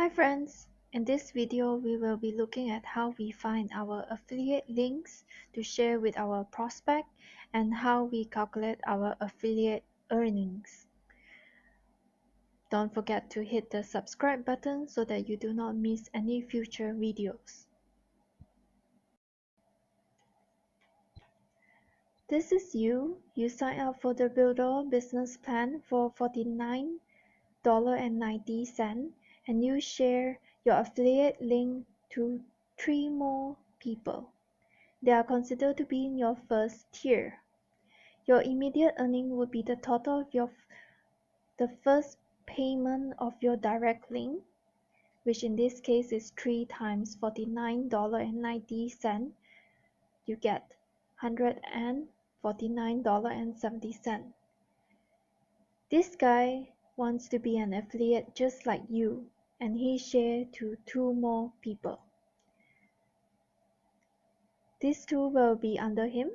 Hi friends! In this video we will be looking at how we find our affiliate links to share with our prospect and how we calculate our affiliate earnings. Don't forget to hit the subscribe button so that you do not miss any future videos. This is you. You sign up for the Builder business plan for $49.90 and you share your affiliate link to three more people. They are considered to be in your first tier. Your immediate earning would be the total of your the first payment of your direct link, which in this case is 3 times $49.90. You get $149.70. This guy wants to be an affiliate just like you and he share to two more people. These two will be under him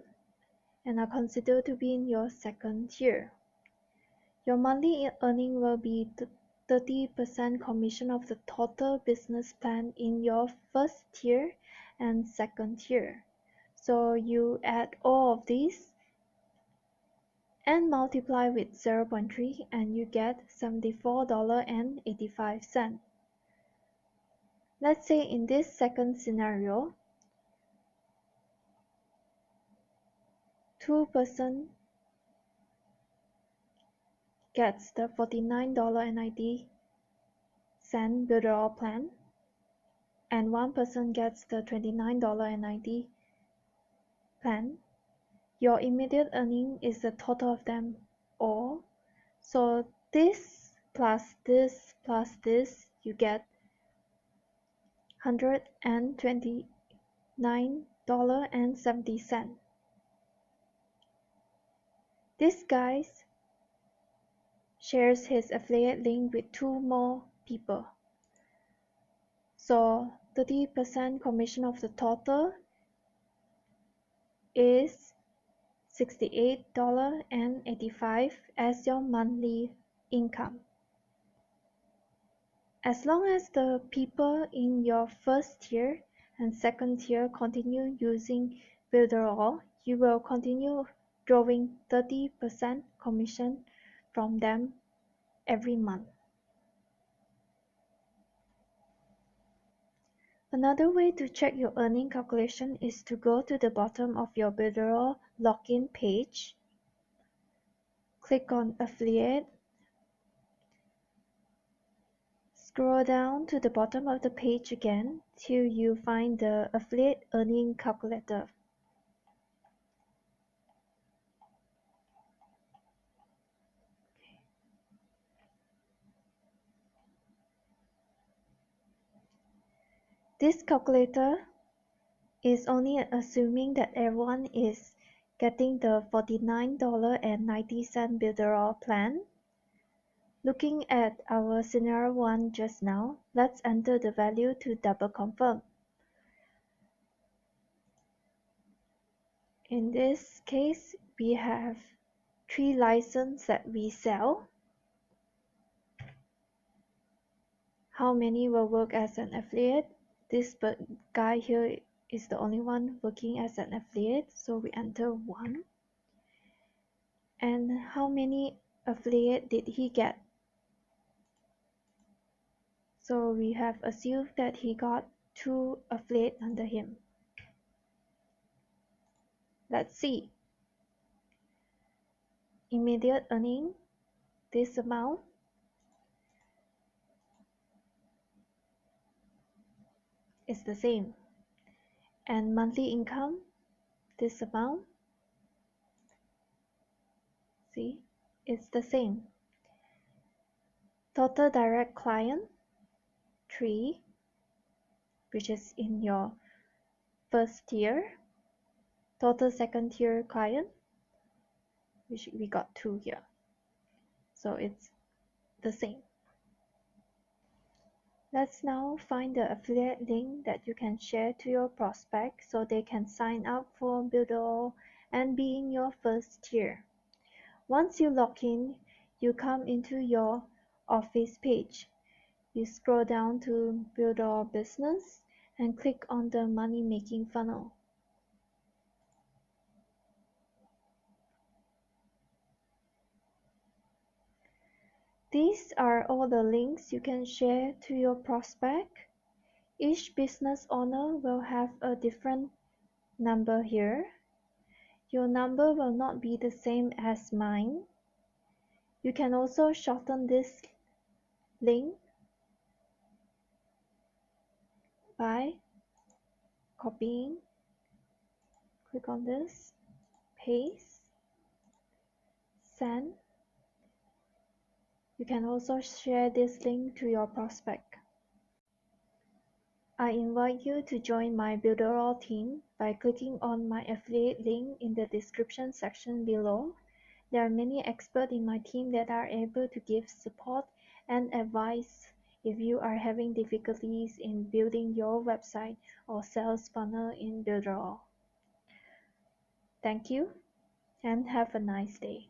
and are considered to be in your second tier. Your monthly earning will be 30% commission of the total business plan in your first tier and second tier. So you add all of these and multiply with 0.3 and you get $74.85. Let's say in this second scenario, two person gets the $49.90 Builderall plan and one person gets the $29.90 plan. Your immediate earning is the total of them all. So this plus this plus this, you get hundred and twenty nine dollar and seventy cent. This guy shares his affiliate link with two more people. So 30% commission of the total is $68.85 as your monthly income. As long as the people in your first tier and second tier continue using Builderall, you will continue drawing 30% commission from them every month. Another way to check your earning calculation is to go to the bottom of your Builderall login page, click on Affiliate Scroll down to the bottom of the page again till you find the Affiliate Earning Calculator. This calculator is only assuming that everyone is getting the $49.90 Builderall plan Looking at our scenario 1 just now, let's enter the value to double confirm. In this case, we have three licenses that we sell. How many will work as an affiliate? This guy here is the only one working as an affiliate, so we enter 1. And how many affiliate did he get? So we have assumed that he got two affiliate under him. Let's see. Immediate earning, this amount. is the same. And monthly income, this amount. See, it's the same. Total direct client, three which is in your first tier total second tier client which we got two here. So it's the same. Let's now find the affiliate link that you can share to your prospect so they can sign up for Builderall and be in your first tier. Once you log in you come into your office page you scroll down to Builderall Business and click on the Money Making funnel. These are all the links you can share to your prospect. Each business owner will have a different number here. Your number will not be the same as mine. You can also shorten this link by copying. Click on this. Paste. Send. You can also share this link to your prospect. I invite you to join my Builderall team by clicking on my affiliate link in the description section below. There are many experts in my team that are able to give support and advice if you are having difficulties in building your website or sales funnel in Builderall. Thank you and have a nice day.